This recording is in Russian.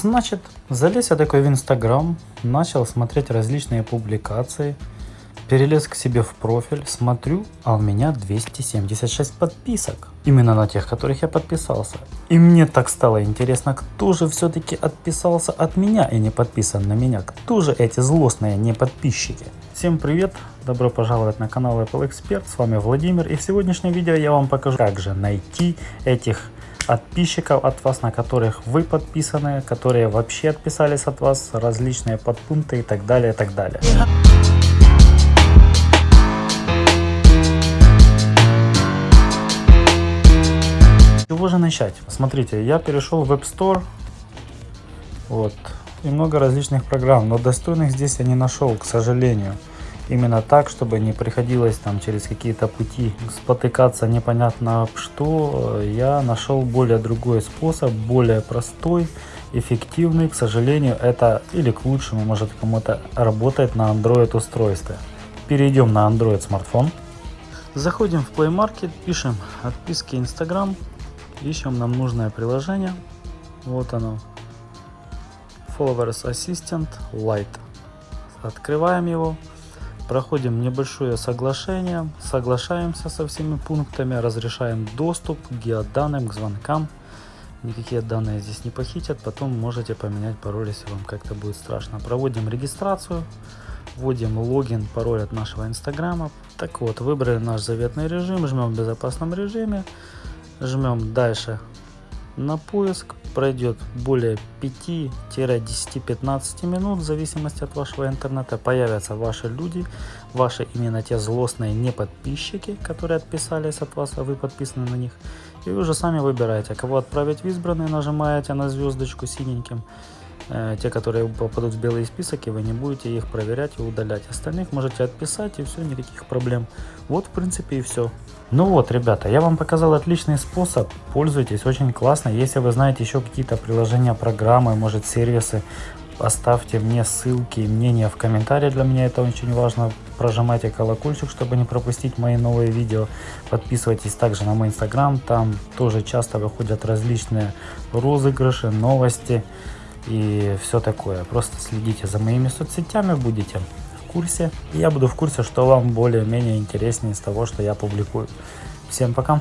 Значит, залез я такой в Инстаграм, начал смотреть различные публикации, перелез к себе в профиль, смотрю, а у меня 276 подписок. Именно на тех, которых я подписался. И мне так стало интересно, кто же все-таки отписался от меня и не подписан на меня. Кто же эти злостные не подписчики? Всем привет! Добро пожаловать на канал Apple Expert. С вами Владимир. И в сегодняшнем видео я вам покажу, как же найти этих подписчиков от вас, на которых вы подписаны, которые вообще отписались от вас, различные подпункты и так далее, и так далее. Чего же начать? Смотрите, я перешел в App Store, вот, и много различных программ, но достойных здесь я не нашел, к сожалению именно так, чтобы не приходилось там через какие-то пути спотыкаться непонятно что, я нашел более другой способ, более простой, эффективный. К сожалению, это или к лучшему, может кому-то работает на Android устройстве. Перейдем на Android смартфон. Заходим в Play Market, пишем отписки Instagram, ищем нам нужное приложение. Вот оно. Followers Assistant Lite. Открываем его. Проходим небольшое соглашение, соглашаемся со всеми пунктами, разрешаем доступ к геоданным, к звонкам. Никакие данные здесь не похитят, потом можете поменять пароль, если вам как-то будет страшно. Проводим регистрацию, вводим логин, пароль от нашего инстаграма. Так вот, выбрали наш заветный режим, жмем в безопасном режиме, жмем дальше на поиск, пройдет более 5-10-15 минут, в зависимости от вашего интернета, появятся ваши люди, ваши именно те злостные не подписчики, которые отписались от вас, а вы подписаны на них. И вы уже сами выбираете, кого отправить в избранные, нажимаете на звездочку синеньким, те, которые попадут в белый список, и вы не будете их проверять и удалять. Остальных можете отписать, и все, никаких проблем. Вот, в принципе, и все. Ну вот, ребята, я вам показал отличный способ. Пользуйтесь, очень классно. Если вы знаете еще какие-то приложения, программы, может, сервисы, оставьте мне ссылки и мнения в комментарии. Для меня это очень важно. Прожимайте колокольчик, чтобы не пропустить мои новые видео. Подписывайтесь также на мой инстаграм. Там тоже часто выходят различные розыгрыши, новости и все такое. Просто следите за моими соцсетями, будете в курсе. И я буду в курсе, что вам более-менее интереснее из того, что я публикую. Всем пока!